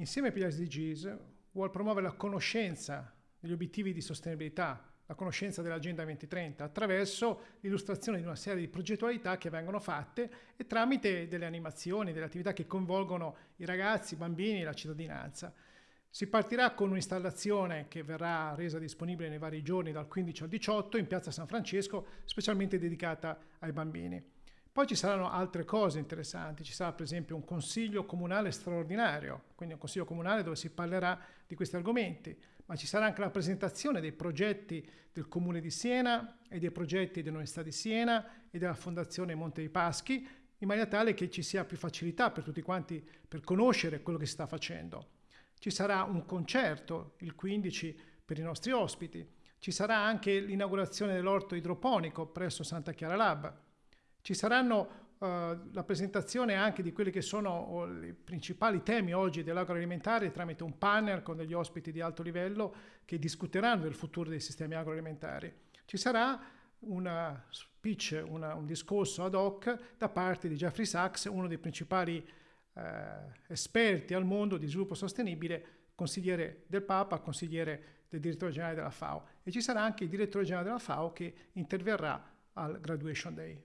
insieme ai pilari SDGs, vuole promuovere la conoscenza degli obiettivi di sostenibilità, la conoscenza dell'Agenda 2030 attraverso l'illustrazione di una serie di progettualità che vengono fatte e tramite delle animazioni, delle attività che coinvolgono i ragazzi, i bambini e la cittadinanza. Si partirà con un'installazione che verrà resa disponibile nei vari giorni dal 15 al 18 in piazza San Francesco, specialmente dedicata ai bambini. Poi ci saranno altre cose interessanti, ci sarà per esempio un consiglio comunale straordinario, quindi un consiglio comunale dove si parlerà di questi argomenti, ma ci sarà anche la presentazione dei progetti del Comune di Siena e dei progetti dell'Università di Siena e della Fondazione Monte dei Paschi, in maniera tale che ci sia più facilità per tutti quanti per conoscere quello che si sta facendo. Ci sarà un concerto il 15 per i nostri ospiti, ci sarà anche l'inaugurazione dell'orto idroponico presso Santa Chiara Lab, ci saranno Uh, la presentazione anche di quelli che sono i principali temi oggi dell'agroalimentare tramite un panel con degli ospiti di alto livello che discuteranno del futuro dei sistemi agroalimentari. Ci sarà una speech, una, un discorso ad hoc da parte di Jeffrey Sachs, uno dei principali eh, esperti al mondo di sviluppo sostenibile, consigliere del Papa, consigliere del direttore generale della FAO. E ci sarà anche il direttore generale della FAO che interverrà al Graduation Day.